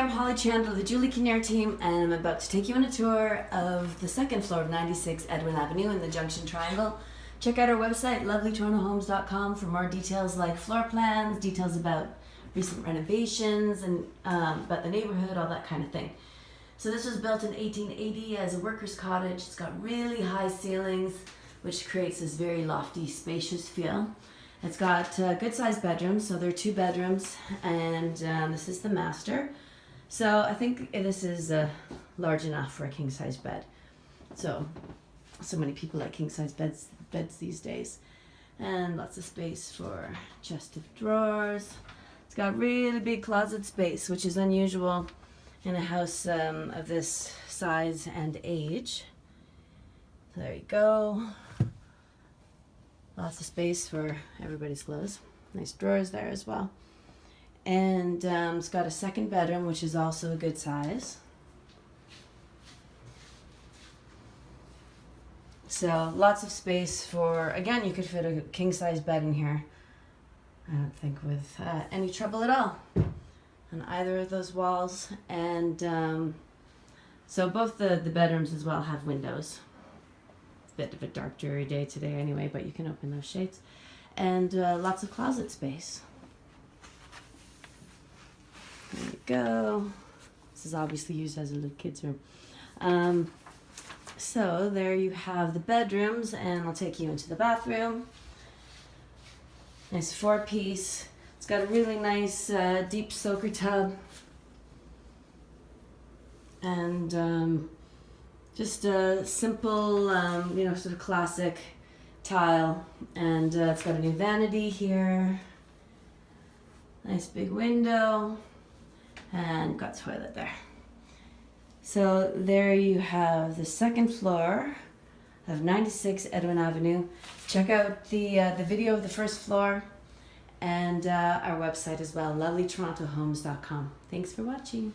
I'm Holly Chandler, the Julie Kinnear team, and I'm about to take you on a tour of the second floor of 96 Edwin Avenue in the Junction Triangle. Check out our website, lovelytorontohomes.com, for more details like floor plans, details about recent renovations, and um, about the neighborhood, all that kind of thing. So this was built in 1880 as a worker's cottage. It's got really high ceilings, which creates this very lofty, spacious feel. It's got uh, good sized bedrooms, so there are two bedrooms, and um, this is the master. So I think this is uh, large enough for a king size bed. So, so many people like king size beds beds these days, and lots of space for chest of drawers. It's got really big closet space, which is unusual in a house um, of this size and age. There you go. Lots of space for everybody's clothes. Nice drawers there as well. And um, it's got a second bedroom, which is also a good size. So lots of space for, again, you could fit a king size bed in here. I don't think with uh, any trouble at all on either of those walls. And um, so both the, the bedrooms as well have windows. Bit of a dark, dreary day today anyway, but you can open those shades. And uh, lots of closet space. There you go. This is obviously used as a little kid's room. Um, so there you have the bedrooms, and I'll take you into the bathroom. Nice four piece. It's got a really nice uh, deep soaker tub. And um, just a simple, um, you know, sort of classic tile. And uh, it's got a new vanity here. Nice big window. And got toilet there. So there you have the second floor of 96 Edwin Avenue. Check out the, uh, the video of the first floor and uh, our website as well, lovelytorontohomes.com. Thanks for watching.